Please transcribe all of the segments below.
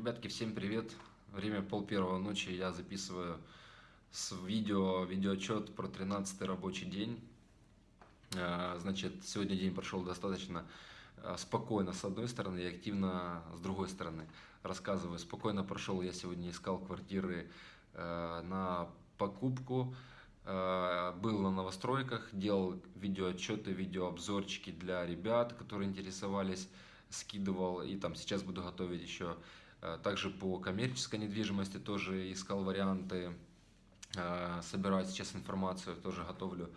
Ребятки, всем привет! Время пол первого ночи, я записываю с видео, видеоотчет про 13 рабочий день. А, значит, сегодня день прошел достаточно а, спокойно с одной стороны и активно с другой стороны. Рассказываю, спокойно прошел, я сегодня искал квартиры а, на покупку, был на новостройках, делал видеоотчеты, видеообзорчики для ребят, которые интересовались, скидывал и там сейчас буду готовить еще также по коммерческой недвижимости тоже искал варианты, э, собираю сейчас информацию, тоже готовлю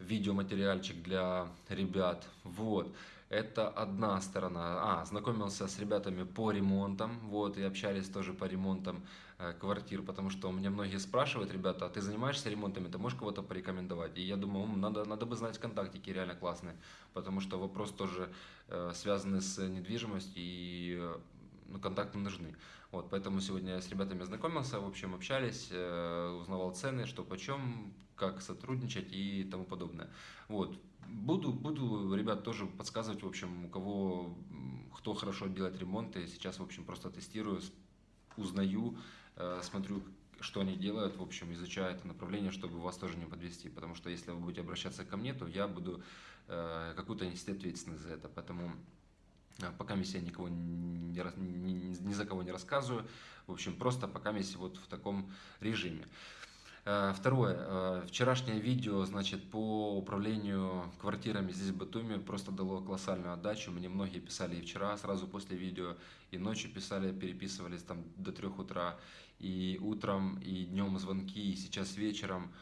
видеоматериальчик для ребят. Вот, это одна сторона. А, знакомился с ребятами по ремонтам, вот, и общались тоже по ремонтам э, квартир, потому что меня многие спрашивают, ребята, а ты занимаешься ремонтами, ты можешь кого-то порекомендовать? И я думаю, надо, надо бы знать контактики реально классные, потому что вопрос тоже э, связанный с недвижимостью и ну, контакты нужны. Вот, поэтому сегодня я с ребятами знакомился, в общем, общались, э, узнавал цены, что почем, как сотрудничать и тому подобное. Вот. Буду, буду ребят тоже подсказывать, в общем, у кого, кто хорошо делает ремонты. Сейчас, в общем, просто тестирую, узнаю, э, смотрю, что они делают, в общем, изучаю это направление, чтобы вас тоже не подвести. Потому что если вы будете обращаться ко мне, то я буду э, какую-то нести ответственность за это. Поэтому пока я никого не, ни, ни за кого не рассказываю. В общем, просто пока вот в таком режиме. А, второе. А, вчерашнее видео, значит, по управлению квартирами здесь в Батуми просто дало колоссальную отдачу. Мне многие писали и вчера, сразу после видео, и ночью писали, переписывались там до трех утра, и утром, и днем звонки, и сейчас вечером.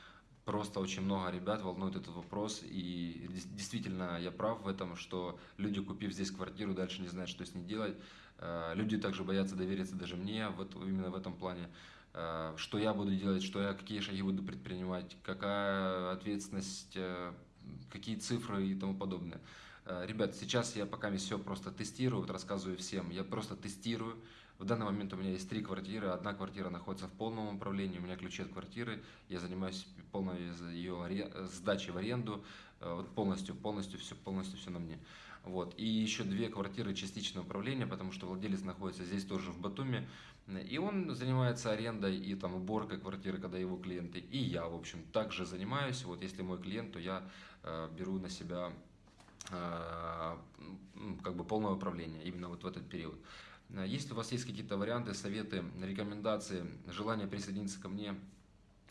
Просто очень много ребят волнует этот вопрос, и действительно я прав в этом, что люди, купив здесь квартиру, дальше не знают, что с ней делать. Э, люди также боятся довериться даже мне вот именно в этом плане, э, что я буду делать, что я, какие шаги буду предпринимать, какая ответственность, э, какие цифры и тому подобное. Ребят, сейчас я пока все просто тестирую, вот рассказываю всем, я просто тестирую, в данный момент у меня есть три квартиры. Одна квартира находится в полном управлении, у меня ключи от квартиры. Я занимаюсь полной ее сдачей в аренду. Э, вот полностью, полностью все, полностью все на мне. Вот. И еще две квартиры частичного управления, потому что владелец находится здесь тоже в Батуми. И он занимается арендой и там уборкой квартиры, когда его клиенты. И я, в общем, также занимаюсь. Вот если мой клиент, то я э, беру на себя э, как бы полное управление именно вот в этот период. Э, если у вас есть какие-то варианты, советы, рекомендации, желание присоединиться ко мне,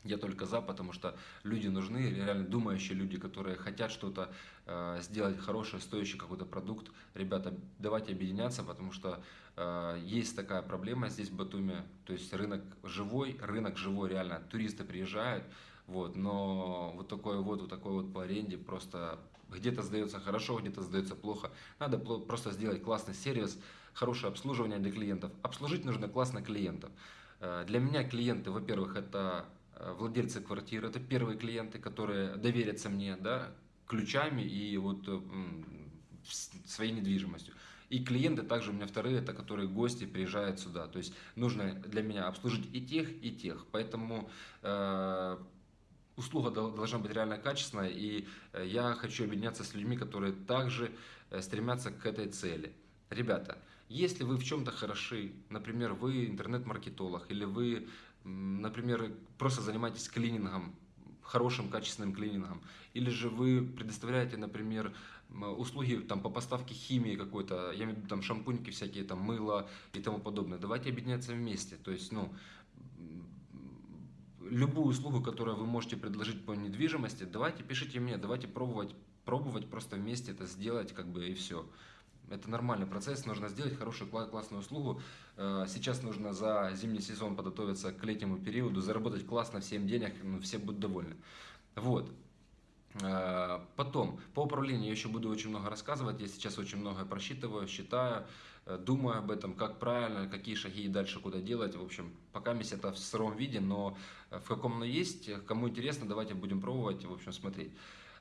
я только за, потому что люди нужны, реально думающие люди, которые хотят что-то э, сделать хорошее, стоящий какой-то продукт. Ребята, давайте объединяться, потому что э, есть такая проблема здесь в Батуме, то есть рынок живой, рынок живой реально, туристы приезжают, вот, но вот такой вот, вот такой вот по аренде просто где-то сдается хорошо, где-то сдается плохо. Надо просто сделать классный сервис, хорошее обслуживание для клиентов. Обслужить нужно классно клиентов. Э, для меня клиенты, во-первых, это э, владельцы квартиры, это первые клиенты, которые доверятся мне да, ключами и вот своей недвижимостью. И клиенты также у меня вторые, это которые гости приезжают сюда. То есть нужно для меня обслужить и тех, и тех. Поэтому э, услуга должна быть реально качественная, и я хочу объединяться с людьми, которые также стремятся к этой цели. Ребята, если вы в чем-то хороши, например, вы интернет-маркетолог, или вы, например, просто занимаетесь клинингом, хорошим качественным клинингом, или же вы предоставляете, например, услуги там, по поставке химии какой-то, я имею в виду там шампуньки всякие, там мыло и тому подобное, давайте объединяться вместе. То есть, ну, любую услугу, которую вы можете предложить по недвижимости, давайте пишите мне, давайте пробовать, пробовать просто вместе это сделать, как бы и все. Это нормальный процесс, нужно сделать хорошую классную услугу. Э, сейчас нужно за зимний сезон подготовиться к летнему периоду, заработать классно всем денег, ну, все будут довольны. Вот. Э, потом, по управлению я еще буду очень много рассказывать, я сейчас очень много просчитываю, считаю, думаю об этом, как правильно, какие шаги и дальше куда делать. В общем, пока месяц это в сыром виде, но в каком оно есть, кому интересно, давайте будем пробовать, в общем, смотреть.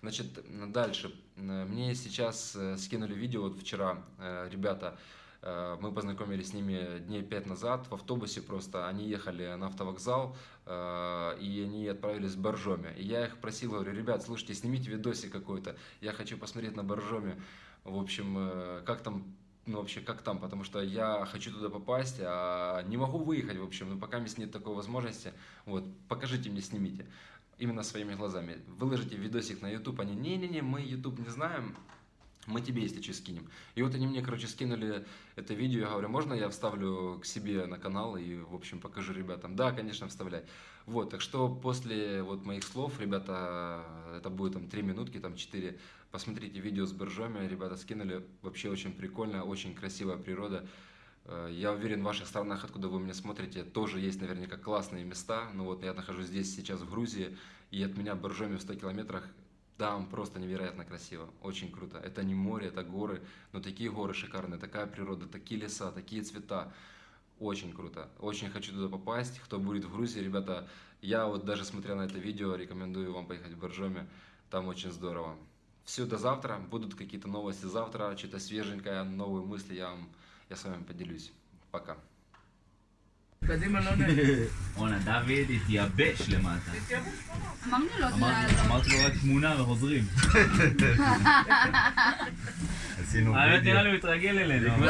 Значит, дальше. Мне сейчас э, скинули видео, вот вчера э, ребята, э, мы познакомились с ними дней пять назад в автобусе просто. Они ехали на автовокзал, и они отправились в Боржоме. И я их просил, говорю, ребят, слушайте, снимите видосик какой-то, я хочу посмотреть на Боржоме. В общем, как там ну, вообще, как там, потому что я хочу туда попасть, а не могу выехать, в общем, ну, пока нет такой возможности, вот, покажите мне, снимите, именно своими глазами, выложите видосик на YouTube, они, не-не-не, мы YouTube не знаем, мы тебе, если что, скинем. И вот они мне, короче, скинули это видео, я говорю, можно я вставлю к себе на канал и, в общем, покажу ребятам? Да, конечно, вставляй. Вот, так что после вот моих слов, ребята, это будет там 3 минутки, там 4, посмотрите видео с боржоми, ребята скинули, вообще очень прикольно, очень красивая природа. Э, я уверен, в ваших странах, откуда вы меня смотрите, тоже есть наверняка классные места. Ну вот я нахожусь здесь сейчас в Грузии, и от меня Боржоми в 100 километрах там просто невероятно красиво, очень круто. Это не море, это горы, но такие горы шикарные, такая природа, такие леса, такие цвета. Очень круто. Очень хочу туда попасть. Кто будет в Грузии, ребята, я вот даже смотря на это видео, рекомендую вам поехать в Боржоми. Там очень здорово Все, до завтра. Будут какие-то новости завтра, что-то свеженькое, новые мысли я, вам, я с вами поделюсь. Пока. קדימה לא נעים. רונה, דוד התייבש למטה. אמרנו לו, אמרתי לו רק תמונה וחוזרים. עשינו האמת נראה לי הוא התרגל אלינו. זה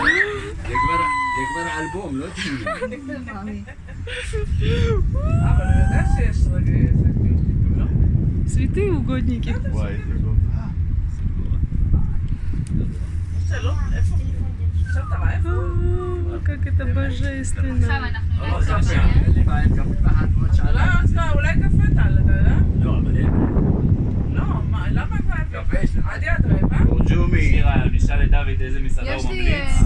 כבר אלבום, לא תמונה. אבל הוא יודע שיש רגעים, לא? Святые угодники. Как это עכשיו божественно. אנחנו לא,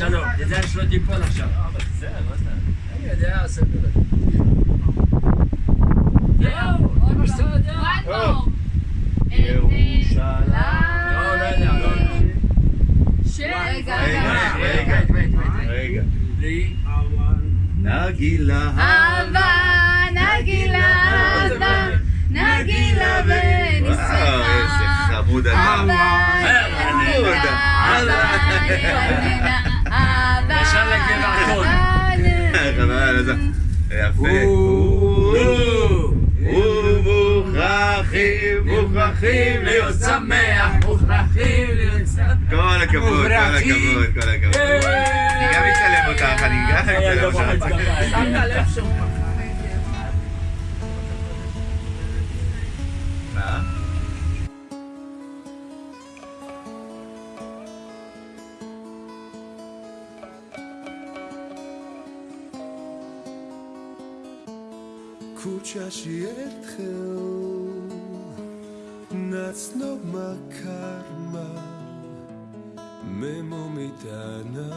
שלום. תדע שלא תיפול עכשיו. אבל בסדר, לא יודע. אני יודע, סביר. נגילה. אהבה, נגילה, אהבה, נגילה ונשמחה. חמוד אהבה, חמוד. אהבה, ישר לגבעתון. יפה. ומוכרחים, מוכרחים להיות שמח. מוכרחים להיות שמח. כל הכבוד, כל הכבוד, כל הכבוד. אני גם אצלם אותך, אני גם אצלם אותך. שמת לב שהוא מה? Kučaši etchel ცნობმა ქარმა მე მომიტანა.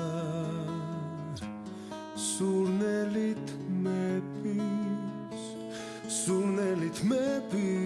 სურნელით მეფის სურნელით მეფის